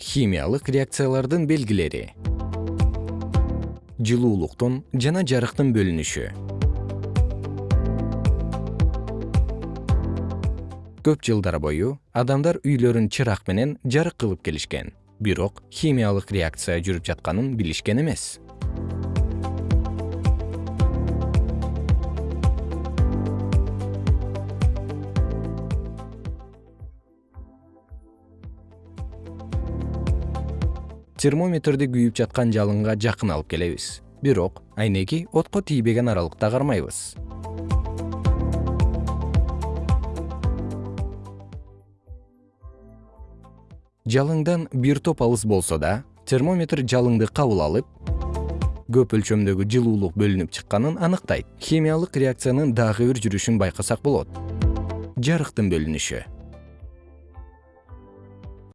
химиялык реакциялардын белгилери. Жылуулуктун жана жарыктын бөлүнүшү. Көп жылдар бою адамдар үйлөрүн чырак менен жарык кылып келишкен. Бирок химиялык реакция жүрүп жатканын билишкен эмес термометрди күйүп жаткан жалынга жакын алып келебиз. Бирок айнеги отко тийбеген аралыкта кармайбыз. Жалыңдан бир топ алыс болсо да термометр жалыңды кабыл алып көп өлчөмдөгү жылуулук бөлүнүп чыкканын аныктайт. Химиялык реакциянын дагы бир жүрүшүн байкасак болот. Жарыктын бөлүнүшү